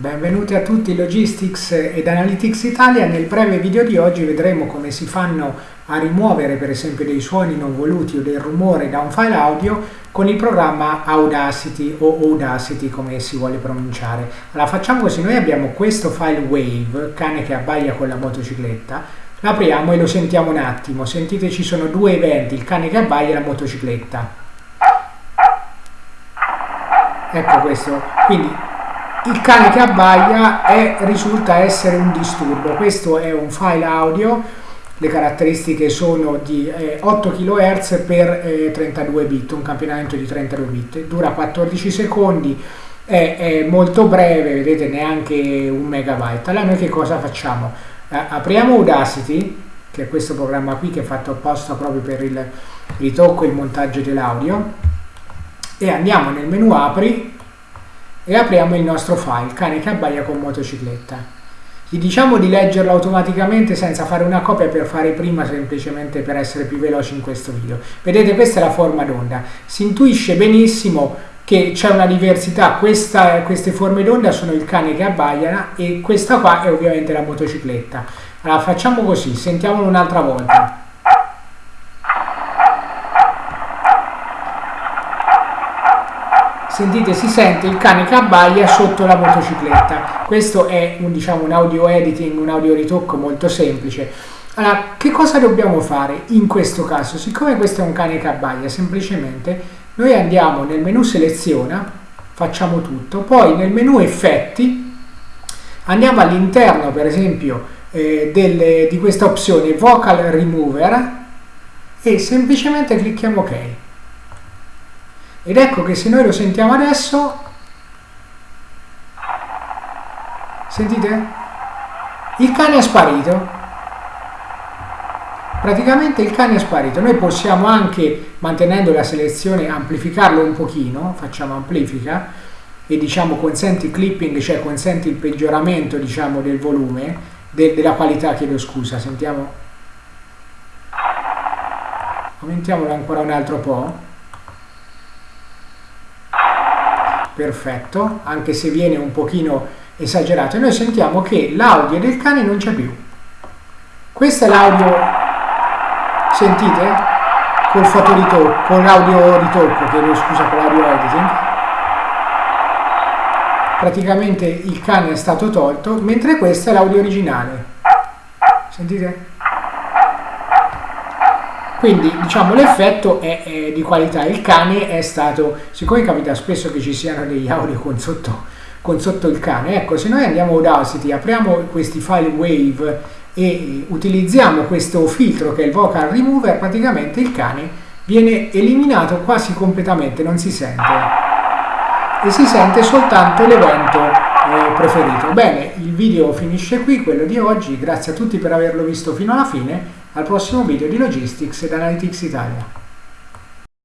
Benvenuti a tutti Logistics ed Analytics Italia. Nel breve video di oggi vedremo come si fanno a rimuovere per esempio dei suoni non voluti o del rumore da un file audio con il programma Audacity o Audacity come si vuole pronunciare. Allora facciamo così, noi abbiamo questo file wave, cane che abbaia con la motocicletta, l'apriamo e lo sentiamo un attimo, sentite ci sono due eventi, il cane che abbaia e la motocicletta. Ecco questo, quindi il cane che abbaia è, risulta essere un disturbo. Questo è un file audio, le caratteristiche sono di eh, 8 kHz per eh, 32 bit, un campionamento di 32 bit, dura 14 secondi, è, è, molto breve, vedete neanche un megabyte. Allora noi che cosa facciamo? Eh, apriamo Audacity, che è questo programma qui che è fatto apposta proprio per il ritocco e il montaggio dell'audio, e andiamo nel menu apri e apriamo il nostro file, cane che abbaia con motocicletta. Gli diciamo di leggerlo automaticamente senza fare una copia per fare prima semplicemente per essere più veloci in questo video. Vedete questa è la forma d'onda, si intuisce benissimo che c'è una diversità, questa, queste forme d'onda sono il cane che abbaia e questa qua è ovviamente la motocicletta. Allora facciamo così, sentiamolo un'altra volta. Sentite si sente il cane che abbaia sotto la motocicletta. Questo è un, diciamo, un audio editing un audio ritocco molto semplice. Allora che cosa dobbiamo fare in questo caso? Siccome questo è un cane che abbaia semplicemente noi andiamo nel menu seleziona facciamo tutto poi nel menu effetti andiamo all'interno per esempio eh, delle, di questa opzione vocal remover e semplicemente clicchiamo ok ed ecco che se noi lo sentiamo adesso, sentite? Il cane è sparito. Praticamente il cane è sparito. Noi possiamo anche, mantenendo la selezione, amplificarlo un pochino, facciamo amplifica, e diciamo consenti clipping, cioè consenti il peggioramento diciamo, del volume, de della qualità, chiedo scusa, sentiamo. Aumentiamolo ancora un altro po'. Perfetto, anche se viene un pochino esagerato, e noi sentiamo che l'audio del cane non c'è più. Questo è l'audio, sentite? Col fotoritocco, con l'audio ritocco, chiedo scusa, con l'audio editing. Praticamente il cane è stato tolto, mentre questo è l'audio originale. Sentite? Quindi diciamo l'effetto è, è, di qualità, il cane è stato, siccome capita spesso che ci siano degli audio con sotto, con sotto il cane, ecco se noi andiamo a Audacity, apriamo questi file wave e utilizziamo questo filtro che è il vocal remover, praticamente il cane viene eliminato quasi completamente, non si sente. E si sente soltanto l'evento eh, preferito. Bene, il video finisce qui, quello di oggi, grazie a tutti per averlo visto fino alla fine al prossimo video di Logistics ed Analytics Italia.